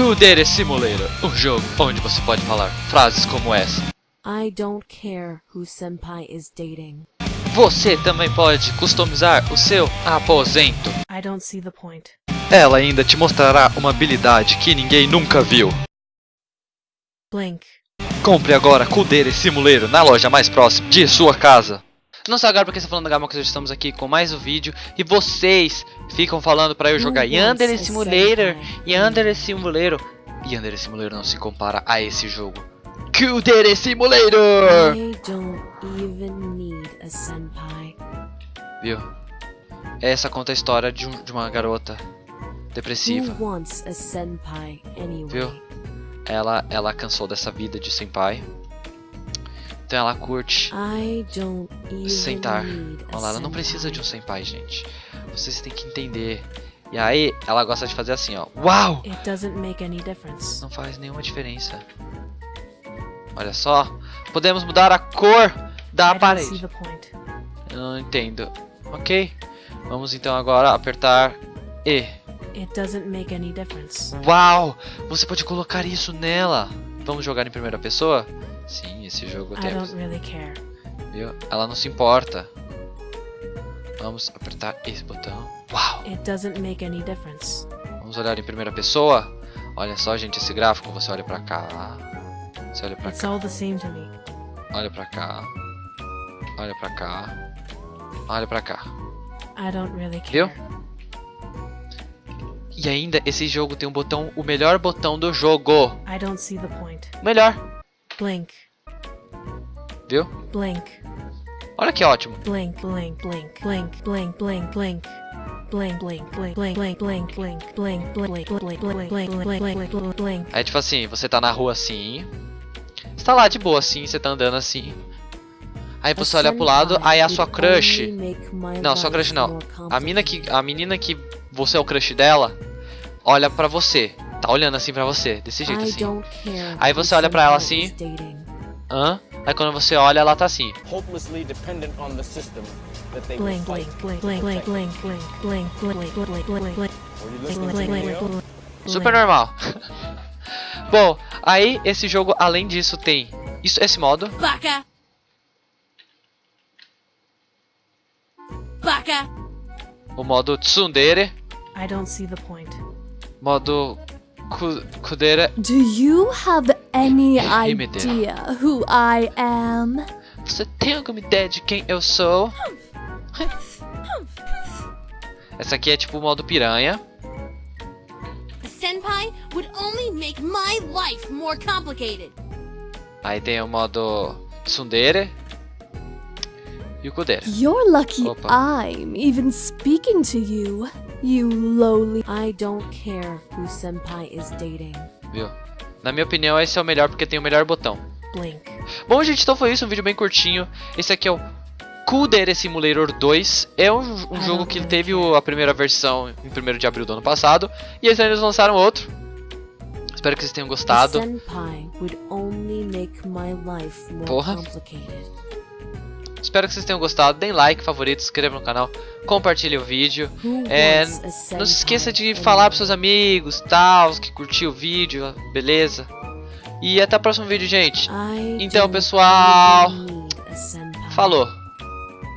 Kudere Simulator, um jogo onde você pode falar frases como essa. I don't care who Senpai is dating. Você também pode customizar o seu aposento. I don't see the point. Ela ainda te mostrará uma habilidade que ninguém nunca viu. Blink. Compre agora Kudere Simulator na loja mais próxima de sua casa. Não sei agora porque está falando da Gama que estamos aqui com mais um vídeo e vocês ficam falando para eu jogar Yandere Simulator, Yandere Simulator. Yandere Simulator não se compara a esse jogo. Kudere Simulator! I don't even need a senpai. Viu? Essa conta a história de, um- de uma garota depressiva. Anyway? Viu? Ela, ela cansou dessa vida de senpai. Então ela curte sentar. Olha lá, ela não precisa de um senpai. gente. Vocês têm que entender. E aí, ela gosta de fazer assim, ó. Uau! It doesn't make any difference. Não faz nenhuma diferença. Olha só. Podemos mudar a cor da parede. Eu não entendo. Ok. Vamos então agora apertar E. It doesn't make any difference. Uau! Você pode colocar isso nela. Vamos jogar em primeira pessoa? Sim, esse jogo I temos. don't really care. Viu? Ela não se importa. Vamos apertar esse botão. Uau! It doesn't make any difference. Vamos olhar em primeira pessoa. Olha só, gente, esse gráfico. Você olha pra cá. Você olha pra It's cá. all the same to me. Olha pra cá. Olha pra cá. Olha pra cá. I don't really Viu? care. E ainda, esse jogo tem um botão, o melhor botão do jogo. I don't see the point. Melhor. Blank. Viu? Blank. Olha que ótimo. Blank, blank, blank, blank, blank, blank, blank. É tipo assim, você tá na rua assim. Você tá lá de boa assim, você tá andando assim. Aí você olha pro lado, aí a sua crush. Não, sua crush não. A mina que. A menina que você é o crush dela, olha pra você. Tá olhando assim pra você, desse jeito assim. Aí você olha pra ela assim. Hã? Aí quando você olha, ela tá assim. Blink. Blink. Blink. Blink. Blink. Blink. Blink. Blink. Blink. Blink. Blink. Super normal. Bom, aí esse jogo, além disso, tem isso, esse modo. Baka. Baka. O modo Tsundere. I don't see the point. Modo ku, Kudere. Do you have any idea who I am? Você tem alguma ideia de quem eu sou? Essa aqui é tipo o modo piranha. A senpai would only make my life more complicated. Aí tem o modo Tsundere. E o Kudere. You're lucky Opa. I'm even speaking to you, you lowly. I don't care who Senpai is dating. Viu? Na minha opinião, esse é o melhor porque tem o melhor botão. Blink. Bom, gente, então foi isso. Um vídeo bem curtinho. Esse aqui é o Kudere Simulator 2. É um, um jogo que teve o- a primeira versão em 1 de abril do ano passado. E eles ainda lançaram outro. Espero que vocês tenham gostado. senpai would only make my life more Porra. Espero que vocês tenham gostado. Deem like, favorito, se inscreva no canal, compartilhe o vídeo. É, Não se esqueça de falar pros seus amigos, tal, que curtiu o vídeo, beleza? E até o próximo vídeo, gente. Então, pessoal. Falou!